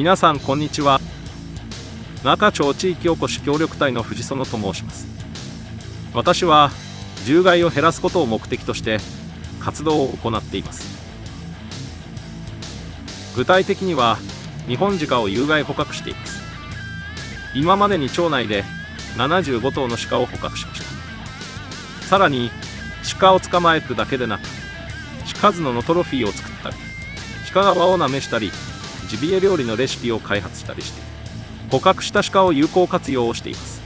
皆さんこんにちは。中町地域おこし協力隊の藤園と申します。私は獣害を減らすことを目的として活動を行っています。具体的には日本鹿を有害捕獲しています。今までに町内で75頭の鹿を捕獲しました。さらに鹿を捕まえるだけでなく鹿角のトロフィーを作ったり鹿が輪をなめしたりジビエ料理のレシピを開発したりして捕獲した鹿を有効活用をしています。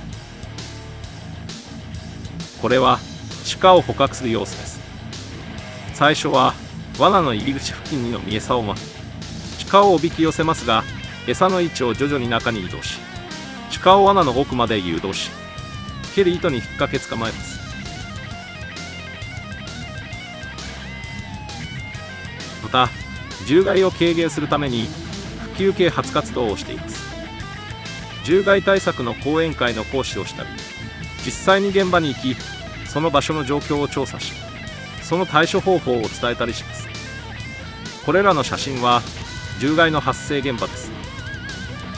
これは鹿を捕獲する様子です。最初は罠の入り口付近にのみ餌をまき鹿をおびき寄せますが餌の位置を徐々に中に移動し鹿を罠の奥まで誘導し蹴る糸に引っ掛け捕まえます。また獣害を軽減するために普及啓発活動をしています。獣害対策の講演会の講師をしたり実際に現場に行きその場所の状況を調査しその対処方法を伝えたりします。これらの写真は獣害の発生現場です。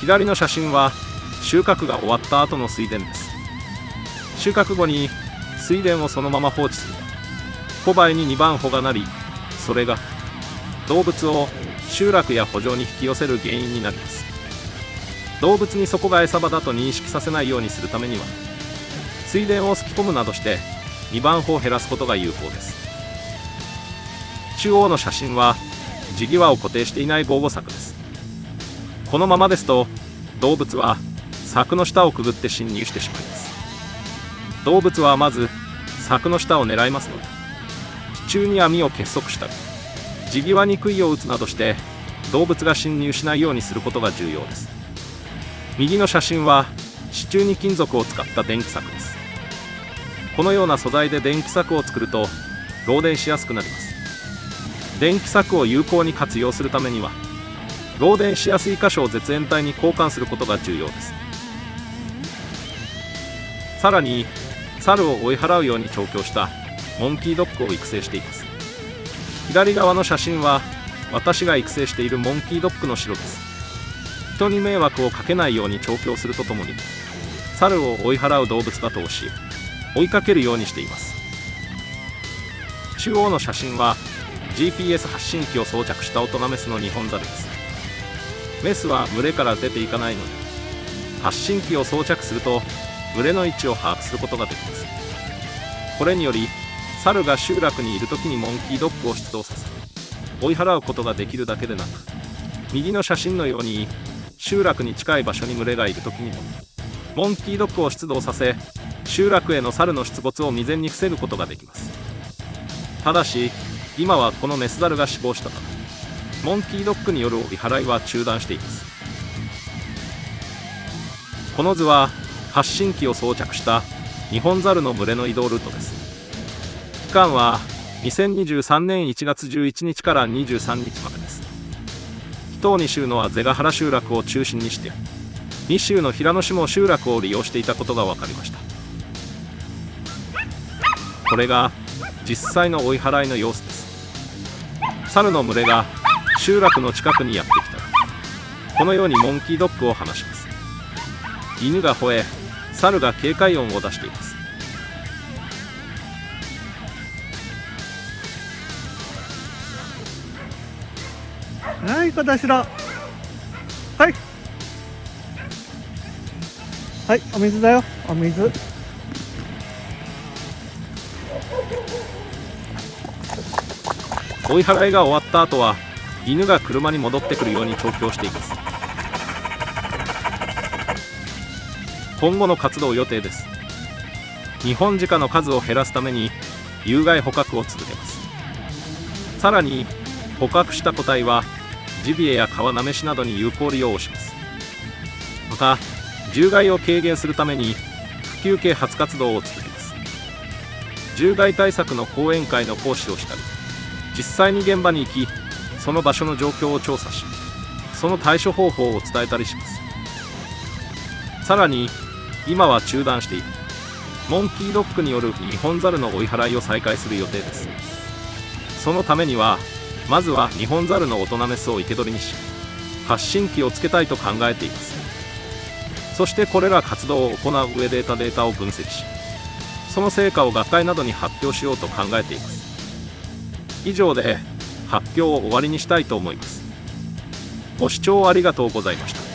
左の写真は収穫が終わった後の水田です。収穫後に水田をそのまま放置する。小林に2番穂がなりそれが動物を集落や圃場に引き寄せる原因になります。動物にそこが餌場だと認識させないようにするためには水田をすき込むなどして2番穂を減らすことが有効です。中央の写真は地際を固定していない防護柵です。このままですと動物は柵の下をくぐって侵入してしまいます。動物はまず柵の下を狙いますので地中に網を結束したり地際に杭を打つなどして動物が侵入しないようにすることが重要です。右の写真は支柱に金属を使った電気柵です。このような素材で電気柵を作ると漏電しやすくなります。電気柵を有効に活用するためには漏電しやすい箇所を絶縁体に交換することが重要です。さらに猿を追い払うように調教したモンキードッグを育成しています。左側の写真は私が育成しているモンキードッグの城です。人に迷惑をかけないように調教するとともに猿を追い払う動物だと教え追いかけるようにしています。中央の写真は GPS 発信機を装着した大人メスのニホンザルです。メスは群れから出ていかないので発信機を装着すると群れの位置を把握することができます。これにより猿が集落にいる時にモンキードッグを出動させ追い払うことができるだけでなく右の写真のように集落に近い場所に群れがいる時にもモンキードッグを出動させ集落への猿の出没を未然に防ぐことができます。ただし今はこのメスザルが死亡したためモンキードッグによる追い払いは中断しています。この図は発信機を装着したニホンザルの群れの移動ルートです。間は2023年1月11日から23日までです。一等2州のはゼガハラ集落を中心にして2州の平野市も集落を利用していたことが分かりました。これが実際の追い払いの様子です。猿の群れが集落の近くにやってきた。らこのようにモンキードッグを離します。犬が吠え猿が警戒音を出しています。はい小田代はい。はいお水だよ。お水。追い払いが終わった後は犬が車に戻ってくるように調教しています。今後の活動予定です。日本鹿の数を減らすために有害捕獲を続けます。さらに捕獲した個体はジビエや川なめしなどに有効利用をします。また獣害を軽減するために普及啓発活動を続けます。獣害対策の講演会の講師をしたり実際に現場に行きその場所の状況を調査しその対処方法を伝えたりします。さらに今は中断している。モンキードッグによるニホンザルの追い払いを再開する予定です。そのためにはまずはニホンザルの大人メスを生け捕りにし発信機をつけたいと考えています。そしてこれら活動を行う上で得たデータを分析しその成果を学会などに発表しようと考えています。以上で発表を終わりにしたいと思います。ご視聴ありがとうございました。